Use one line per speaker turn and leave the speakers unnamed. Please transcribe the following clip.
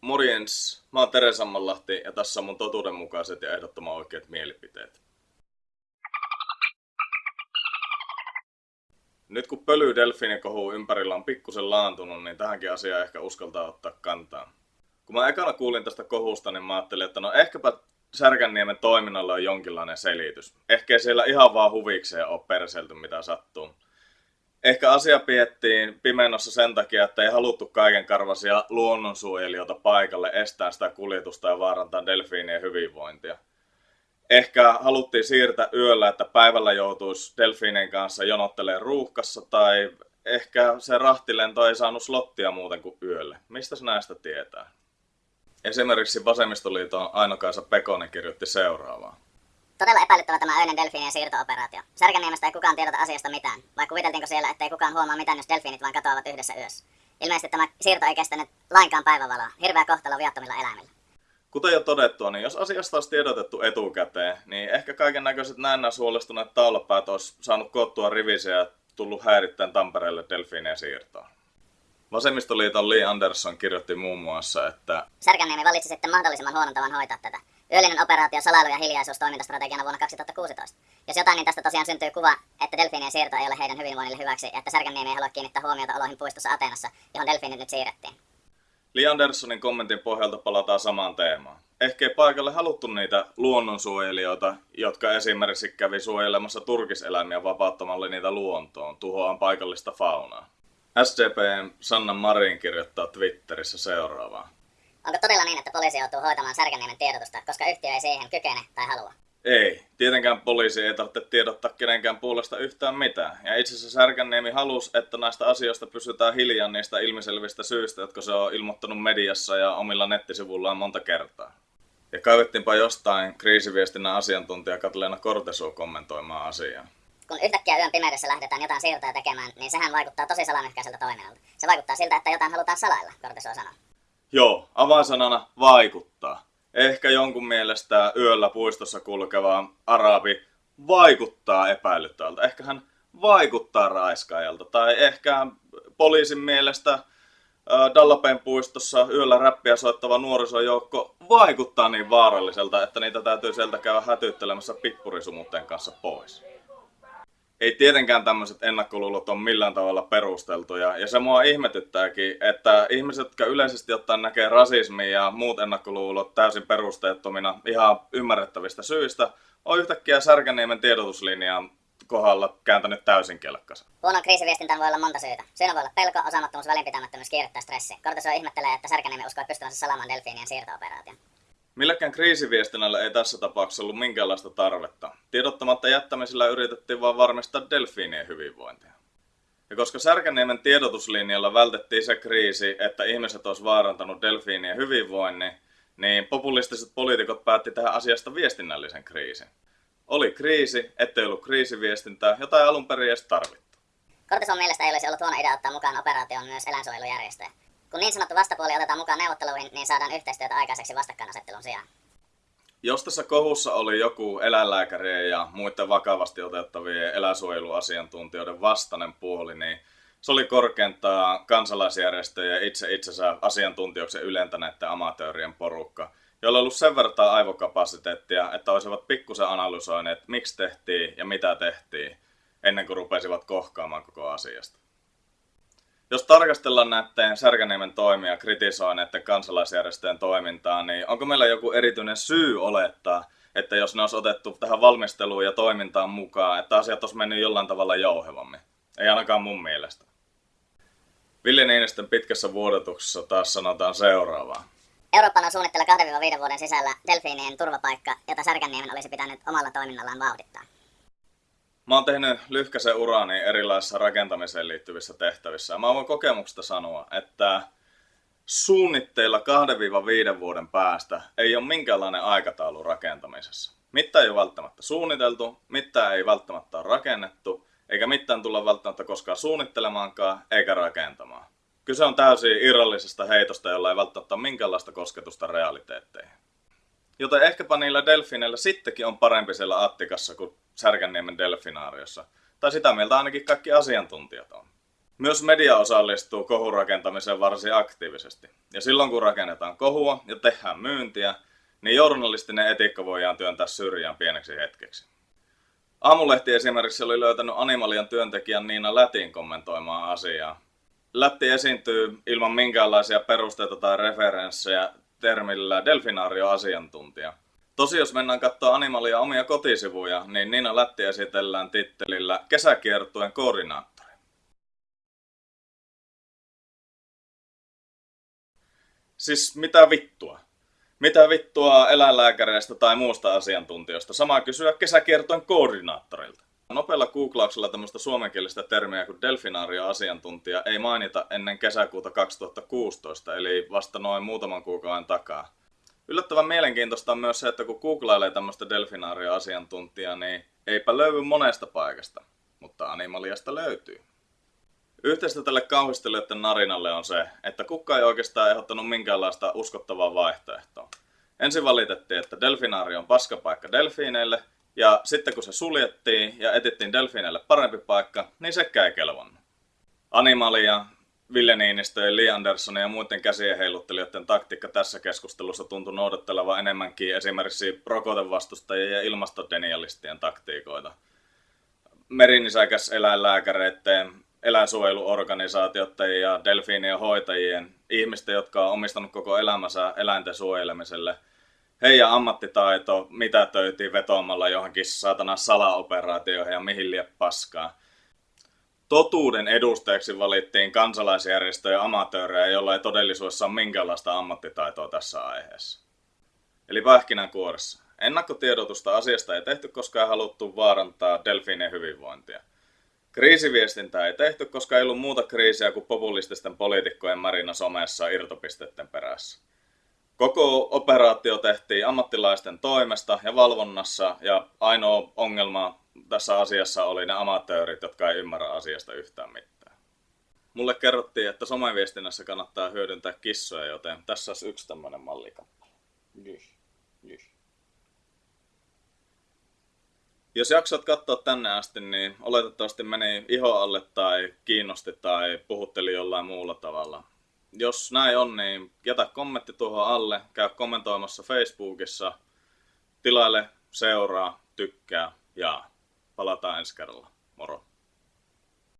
Morjens, mä oon Tere Sammanlahti ja tässä on mun totuudenmukaiset ja ehdottoman oikeat mielipiteet. Nyt kun pöly kohu ympärillä on pikkusen laantunut, niin tähänkin asiaan ehkä uskaltaa ottaa kantaa. Kun mä ekana kuulin tästä kohusta, niin mä ajattelin, että no ehkäpä Särkänniemen toiminnalla on jonkinlainen selitys. Ehkä siellä ihan vaan huvikseen ole perselty mitä sattuu. Ehkä asia piettiin pimennossa sen takia, että ei haluttu kaiken karvasia luonnonsuojelijoita paikalle estää sitä kuljetusta ja vaarantaa delfiinien hyvinvointia. Ehkä haluttiin siirtää yöllä, että päivällä joutuisi delfiinien kanssa jonottelemaan ruuhkassa tai ehkä se rahtilento ei saanut slottia muuten kuin yölle. Mistä näistä tietää? Esimerkiksi Vasemmistoliiton Ainokaisa Pekonen kirjoitti seuraavaa.
Todella epäilyttävä tämä öinen delfiinien siirto-operaatio. Särkänniemestä ei kukaan tiedota asiasta mitään, vai kuviteltiinko siellä, ettei kukaan huomaa mitään, jos delfiinit vain katoavat yhdessä yössä. Ilmeisesti tämä siirto ei kestänyt lainkaan päivävaloa. Hirveä kohtalo viattomilla eläimillä.
Kuten jo todettua, niin jos asiasta olisi tiedotettu etukäteen, niin ehkä kaiken näköiset näennäis huolestuneet taulapäät olisi saanut koottua rivisiä ja tullut häirittäen Tampereelle delfiinien siirtoon. Vasemmistoliiton Lee Anderson kirjoitti muun muassa, että
Särkänniemi valitsi sitten mahdollisimman huonon tavan hoitaa tätä. Yöllinen operaatio salailu ja hiljaisuus vuonna 2016. Jos jotain, niin tästä tosiaan syntyy kuva, että delfiinien siirto ei ole heidän hyvinvoinnille hyväksi että Särkänniemi ei halua kiinnittää huomiota oloihin puistossa Ateenassa, johon delfiinit nyt siirrettiin.
Lee Andersonin kommentin pohjalta palataan samaan teemaan. Ehkä ei paikalle haluttu niitä luonnonsuojelijoita, jotka esimerkiksi kävi suojelemassa turkiseläimiä vapauttamalla niitä luontoon, tuhoaan paikallista faunaa. SDPn Sanna Marin kirjoittaa Twitterissä seuraavaa.
Onko todella niin, että poliisi joutuu hoitamaan Särkänniemen tiedotusta, koska yhtiö ei siihen kykene tai halua?
Ei. Tietenkään poliisi ei tarvitse tiedottaa kenenkään puolesta yhtään mitään. Ja itse asiassa Särkänniemi halusi, että näistä asioista pysytään hiljaa niistä ilmiselvistä syistä, jotka se on ilmoittanut mediassa ja omilla nettisivullaan monta kertaa. Ja kaivettiinpa jostain kriisiviestinnän asiantuntija Katleena Kortesu kommentoimaan asiaa
kun yhtäkkiä yön pimeydessä lähdetään jotain siirtoja tekemään, niin sehän vaikuttaa tosi salamyhkäiseltä toiminnalta. Se vaikuttaa siltä, että jotain halutaan salailla, Kortesuo sanoo.
Joo, avainsanana vaikuttaa. Ehkä jonkun mielestä yöllä puistossa kulkeva arabi vaikuttaa epäilyttävältä. Ehkä hän vaikuttaa raiskaajalta. Tai ehkä poliisin mielestä Dallapen puistossa yöllä räppiä soittava nuorisojoukko vaikuttaa niin vaaralliselta, että niitä täytyy sieltä käydä hätyttelemässä pippurisumutten kanssa pois ei tietenkään tämmöiset ennakkoluulot ole millään tavalla perusteltuja. Ja se mua ihmetyttääkin, että ihmiset, jotka yleisesti ottaen näkee rasismia ja muut ennakkoluulot täysin perusteettomina ihan ymmärrettävistä syistä, on yhtäkkiä Särkäniemen tiedotuslinjaan kohdalla kääntänyt täysin kelkkansa.
Huonon kriisiviestintään voi olla monta syytä. Syynä voi olla pelko, osaamattomuus, välinpitämättömyys, kiire tai stressi. Kortisoi ihmettelee, että Särkäniemi uskoo pystyvänsä salamaan delfiinien siirto-operaation.
Millekään kriisiviestinnällä ei tässä tapauksessa ollut minkäänlaista tarvetta. Tiedottamatta jättämisellä yritettiin vain varmistaa delfiinien hyvinvointia. Ja koska Särkäniemen tiedotuslinjalla vältettiin se kriisi, että ihmiset olisi vaarantanut delfiinien hyvinvoinnin, niin populistiset poliitikot päätti tähän asiasta viestinnällisen kriisin. Oli kriisi, ettei ollut kriisiviestintää, jota ei alun perin edes tarvittu.
Kortison mielestä ei olisi ollut huono idea ottaa mukaan operaatioon myös eläinsuojelujärjestöjä. Kun niin sanottu vastapuoli otetaan mukaan neuvotteluihin, niin saadaan yhteistyötä aikaiseksi vastakkainasettelun sijaan.
Jos tässä kohussa oli joku eläinlääkärien ja muiden vakavasti otettavien eläinsuojeluasiantuntijoiden vastainen puoli, niin se oli korkeintaan kansalaisjärjestöjen itse itsensä asiantuntijoksi ylentäneiden amatöörien porukka, joilla on ollut sen verran aivokapasiteettia, että olisivat pikkusen analysoineet, miksi tehtiin ja mitä tehtiin, ennen kuin rupesivat kohkaamaan koko asiasta. Jos tarkastellaan näiden Särkäniemen toimia kritisoin näiden kansalaisjärjestöjen toimintaa, niin onko meillä joku erityinen syy olettaa, että jos ne olisi otettu tähän valmisteluun ja toimintaan mukaan, että asiat olisi mennyt jollain tavalla jouhevammin? Ei ainakaan mun mielestä. Ville Niinistön pitkässä vuodotuksessa taas sanotaan seuraavaa.
Euroopan on suunnitteilla 2-5 vuoden sisällä delfiinien turvapaikka, jota Särkänniemen olisi pitänyt omalla toiminnallaan vauhdittaa.
Mä oon tehnyt lyhkäisen urani erilaisissa rakentamiseen liittyvissä tehtävissä. Mä voin kokemuksesta sanoa, että suunnitteilla 2-5 vuoden päästä ei ole minkäänlainen aikataulu rakentamisessa. Mitä ei ole välttämättä suunniteltu, mitä ei välttämättä ole rakennettu, eikä mitään tulla välttämättä koskaan suunnittelemaankaan eikä rakentamaan. Kyse on täysin irrallisesta heitosta, jolla ei välttämättä ole minkäänlaista kosketusta realiteetteihin. Joten ehkäpä niillä delfineillä sittenkin on parempi siellä Attikassa kuin Särkänniemen delfinaariossa. Tai sitä mieltä ainakin kaikki asiantuntijat on. Myös media osallistuu kohurakentamiseen varsin aktiivisesti. Ja silloin kun rakennetaan kohua ja tehdään myyntiä, niin journalistinen etiikka voidaan työntää syrjään pieneksi hetkeksi. Aamulehti esimerkiksi oli löytänyt Animalian työntekijän Niina Lätin kommentoimaan asiaa. Lätti esiintyy ilman minkäänlaisia perusteita tai referenssejä termillä delfinaario-asiantuntija. Tosi jos mennään katsoa Animalia omia kotisivuja, niin Niina Lätti esitellään tittelillä kesäkiertueen koordinaattori. Siis mitä vittua? Mitä vittua eläinlääkäreistä tai muusta asiantuntijoista? Sama kysyä kesäkiertojen koordinaattorilta. Nopealla googlauksella tämmöistä suomenkielistä termiä kuin delfinaario-asiantuntija ei mainita ennen kesäkuuta 2016, eli vasta noin muutaman kuukauden takaa. Yllättävän mielenkiintoista on myös se, että kun googlailee tämmöistä delfinaario-asiantuntijaa, niin eipä löydy monesta paikasta, mutta Animaliasta löytyy. Yhteistä tälle kauhistelijoiden narinalle on se, että kukka ei oikeastaan ehdottanut minkäänlaista uskottavaa vaihtoehtoa. Ensin valitettiin, että delfinaari on paskapaikka delfiineille, ja sitten kun se suljettiin ja etittiin delfiineille parempi paikka, niin se ei kelvannut. Animalia, Ville Niinistö ja Lee Anderson ja muiden käsien heiluttelijoiden taktiikka tässä keskustelussa tuntui noudattelevan enemmänkin esimerkiksi rokotevastustajien ja ilmastodenialistien taktiikoita. Merinisäkäs eläinlääkäreiden eläinsuojeluorganisaatioiden ja delfiinien hoitajien, ihmisten, jotka on omistanut koko elämänsä eläinten suojelemiselle, heidän ammattitaito mitä töytiin vetoamalla johonkin saatana salaoperaatioihin ja mihin lie paskaa. Totuuden edustajaksi valittiin kansalaisjärjestöjä ja amatöörejä, joilla ei todellisuudessa ole minkäänlaista ammattitaitoa tässä aiheessa. Eli pähkinänkuoressa. Ennakkotiedotusta asiasta ei tehty, koska ei haluttu vaarantaa delfiinien hyvinvointia. Kriisiviestintää ei tehty, koska ei ollut muuta kriisiä kuin populististen poliitikkojen marina somessa irtopisteiden perässä. Koko operaatio tehtiin ammattilaisten toimesta ja valvonnassa ja ainoa ongelma tässä asiassa oli ne amatöörit, jotka ei ymmärrä asiasta yhtään mitään. Mulle kerrottiin, että someviestinnässä kannattaa hyödyntää kissoja, joten tässä olisi yksi tämmöinen mallikappale. Jyh, jyh. Jos jaksat katsoa tänne asti, niin oletettavasti meni iho alle tai kiinnosti tai puhutteli jollain muulla tavalla. Jos näin on, niin jätä kommentti tuohon alle, käy kommentoimassa Facebookissa, tilaile, seuraa, tykkää ja palataan ensi kerralla. Moro!